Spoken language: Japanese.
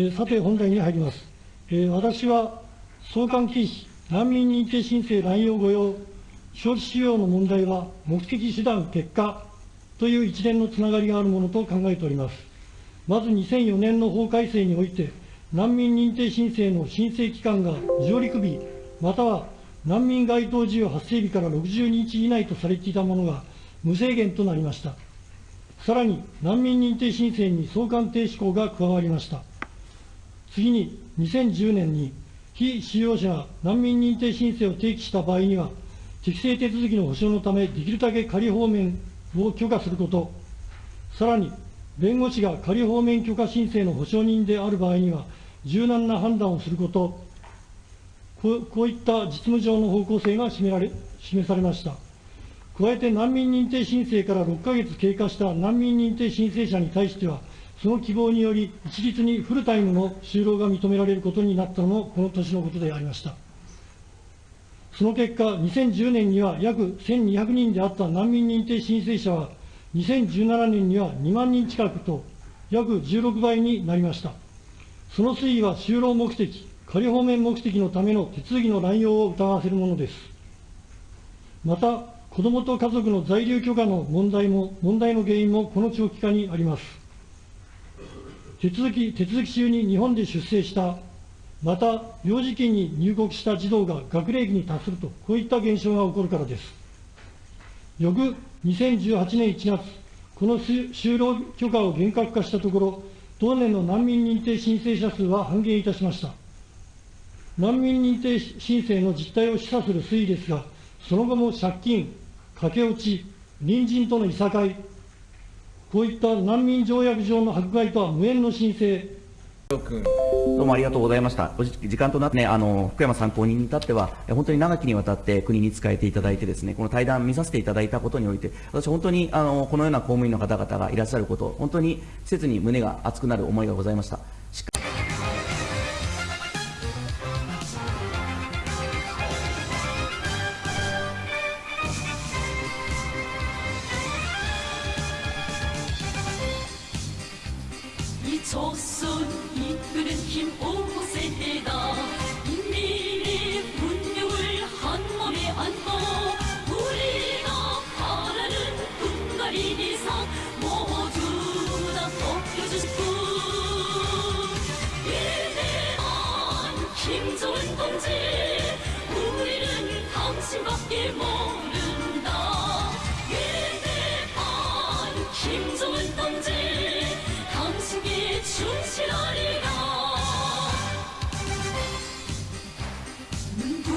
えさて、本題に入ります。え私は送還禁止、難民認定申請乱用御用、招致使用の問題は目的、手段、結果という一連のつながりがあるものと考えております。まず2004年の法改正において、難民認定申請の申請期間が上陸日、または難民該当事由発生日から60日以内とされていたものが無制限となりました。さらに、難民認定申請に送還停止項が加わりました。次に、2010年に、非使用者が難民認定申請を提起した場合には、適正手続きの保障のため、できるだけ仮放免を許可すること、さらに、弁護士が仮放免許可申請の保証人である場合には、柔軟な判断をすること、こういった実務上の方向性が示られ示されました。加えて難民認定申請から6ヶ月経過した難民認定申請者に対しては、その希望により、一律にフルタイムの就労が認められることになったのも、この年のことでありました。その結果、2010年には約1200人であった難民認定申請者は、2017年には2万人近くと、約16倍になりました。その推移は就労目的、仮放免目的のための手続きの乱用を疑わせるものです。また、子どもと家族の在留許可の問題も、問題の原因もこの長期化にあります。手続き、手続き中に日本で出生した、また幼児期に入国した児童が学齢期に達すると、こういった現象が起こるからです。翌2018年1月、この就労許可を厳格化したところ、同年の難民認定申請者数は半減いたしました。難民認定申請の実態を示唆する推移ですが、その後も借金、駆け落ち、隣人とのいさかい、こういった難民条約上の迫害とは無縁の申請、どうもありがとうございました。時間となって、ね、あの、福山参考人に至っては、本当に長きにわたって国に仕えていただいてですね、この対談見させていただいたことにおいて、私本当に、あの、このような公務員の方々がいらっしゃること、本当に切に胸が熱くなる思いがございました。 조선 이끄는 힘 오세다 인민의 운명을 한 몸에 안고 우리가 바라는 분가린 이상 모두 다 덮여주실 분. 위대한 김정은 동지 우리는 당신밖에 모른다. 위대한 김